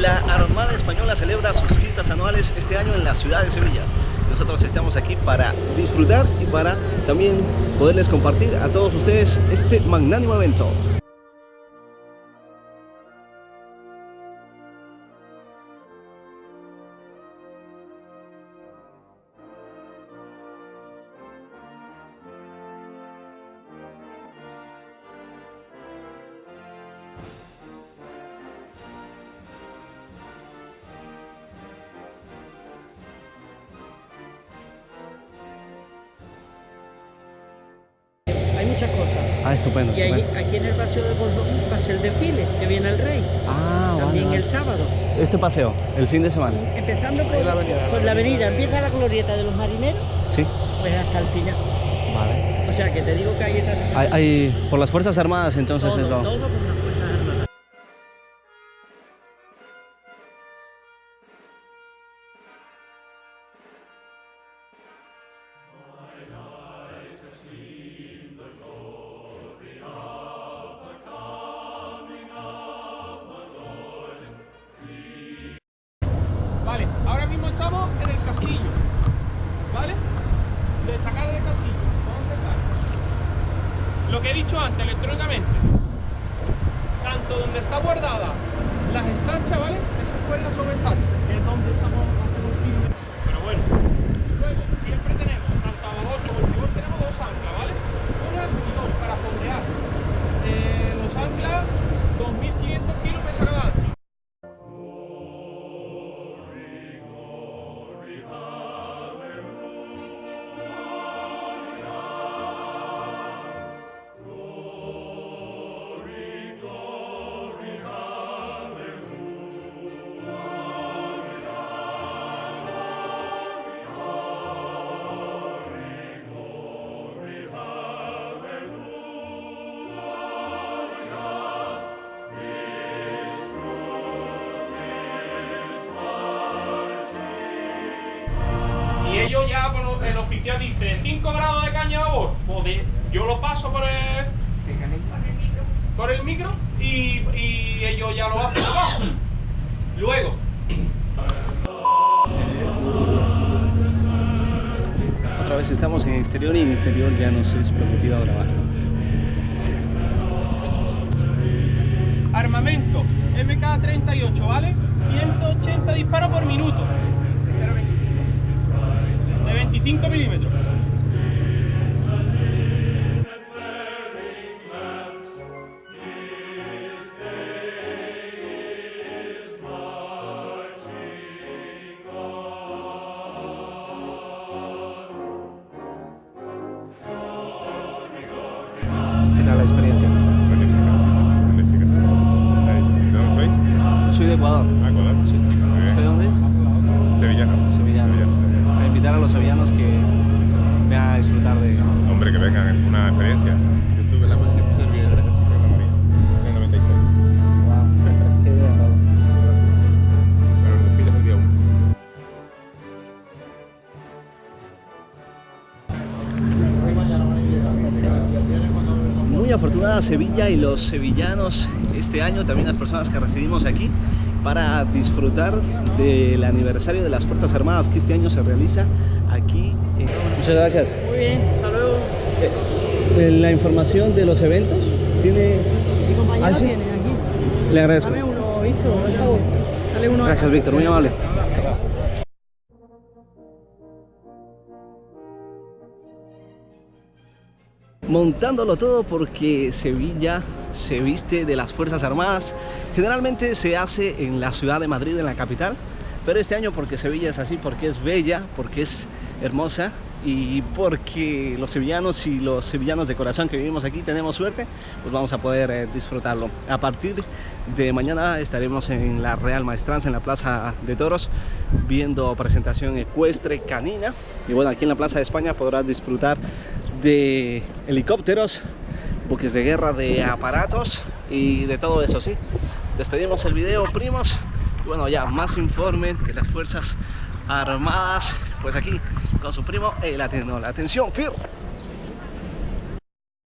la Armada Española celebra sus fiestas anuales este año en la ciudad de Sevilla. Nosotros estamos aquí para disfrutar y para también poderles compartir a todos ustedes este magnánimo evento. Hay muchas cosas. Ah, estupendo, Y estupendo. aquí en el paseo de Borbón va a ser el desfile, que viene el rey. Ah, También vale. el sábado. Este paseo, el fin de semana. Empezando por la avenida. Por la avenida. Empieza la glorieta de los marineros, Sí, pues hasta el piña. vale. O sea que te digo que ahí está. Hay, hay- por las Fuerzas Armadas entonces todo, es lo... todo por estamos en el castillo. ¿Vale? Destacar del castillo. Vamos a empezar. Lo que he dicho antes, electrónicamente. Tanto donde está guardada las estachas, ¿vale? Esas cuerdas son estachas, que es donde estamos hacemos firme. Pero bueno. Luego, siempre tenemos, tanto a babor como ellos ya, bueno, el oficial dice 5 grados de caña. Pues de- yo lo paso por el, por el micro y, y ellos ya lo hacen abajo. Luego, Otra vez estamos en exterior y en exterior ya nos es permitido grabar. armamento MK38, ¿vale? 180 disparos por minuto. De 25 milímetros. ¿Qué tal la experiencia? Magnífica. ¿De dónde sois? Soy de Ecuador. Ah, Ecuador. Sí. Muy bien. ¿Usted de dónde es? Sevillano. Sevillano. Invitar a los sevillanos que vengan a disfrutar de... Hombre, que vengan, es una experiencia. Yo tuve la en ejército de la Marina, en el 96. Wow. Qué idea, Pablo. Pero el desfile es el día 1. Muy afortunada Sevilla y los sevillanos este año, también las personas que residimos aquí, para disfrutar del aniversario de las Fuerzas Armadas que este año se realiza aquí. en- Muchas gracias. Muy bien, hasta luego. Eh, la información de los eventos tiene... Mi compañero ¿Ah, sí? tiene aquí. Le agradezco. Dame uno, Víctor, por favor. Dale uno. Gracias, Víctor, muy amable. Montándolo todo porque Sevilla se viste de las Fuerzas Armadas. Generalmente se hace en la ciudad de Madrid, en la capital, pero este año porque Sevilla es así, porque es bella, porque es hermosa y porque los sevillanos y los sevillanos de corazón que vivimos aquí tenemos suerte, pues vamos a poder eh, disfrutarlo. A partir de mañana estaremos en la Real Maestranza, en la Plaza de Toros, viendo presentación ecuestre canina. Y bueno, aquí en la Plaza de España podrás disfrutar de helicópteros, buques de guerra, de aparatos y de todo eso, ¿sí? Despedimos el video, primos. Bueno, ya más informe de las Fuerzas Armadas, pues aquí con su primo el Atenol. Atención, FIR.